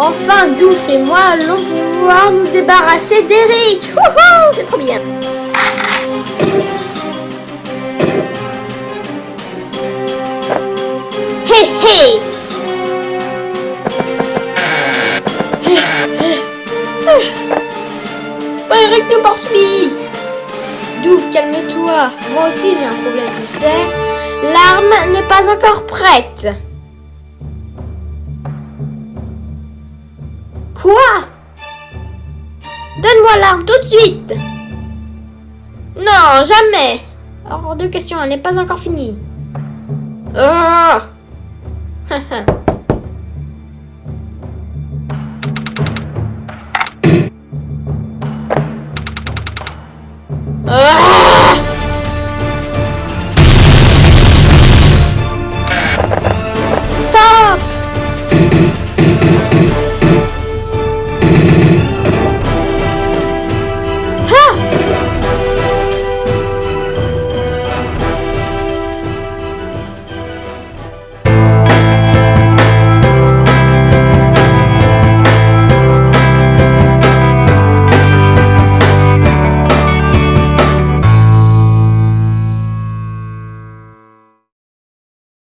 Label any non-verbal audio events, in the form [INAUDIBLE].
Enfin, Douf et moi allons pouvoir nous débarrasser d'Eric. C'est trop bien. Hé Pas Eric nous poursuit Douf, calme-toi. Moi aussi j'ai un problème, tu sais. L'arme n'est pas encore prête. Quoi? Donne-moi l'arme tout de suite. Non, jamais. Hors deux questions, elle n'est pas encore finie. Ah! [LAUGHS] ah!